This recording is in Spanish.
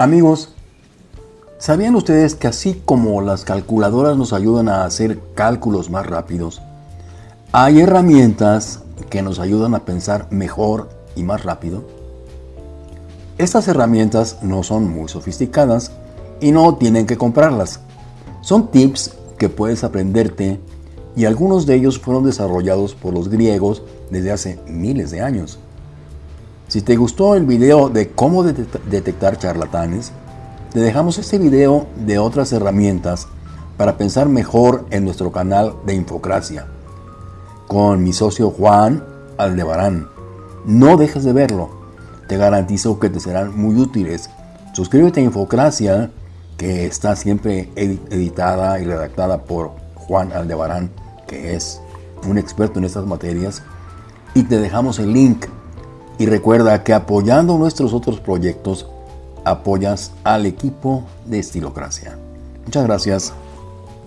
Amigos, ¿sabían ustedes que así como las calculadoras nos ayudan a hacer cálculos más rápidos, hay herramientas que nos ayudan a pensar mejor y más rápido? Estas herramientas no son muy sofisticadas y no tienen que comprarlas. Son tips que puedes aprenderte y algunos de ellos fueron desarrollados por los griegos desde hace miles de años. Si te gustó el video de cómo detectar charlatanes, te dejamos este video de otras herramientas para pensar mejor en nuestro canal de Infocracia con mi socio Juan Aldebarán. No dejes de verlo, te garantizo que te serán muy útiles. Suscríbete a Infocracia, que está siempre editada y redactada por Juan Aldebarán, que es un experto en estas materias, y te dejamos el link y recuerda que apoyando nuestros otros proyectos, apoyas al equipo de Estilocracia. Muchas gracias.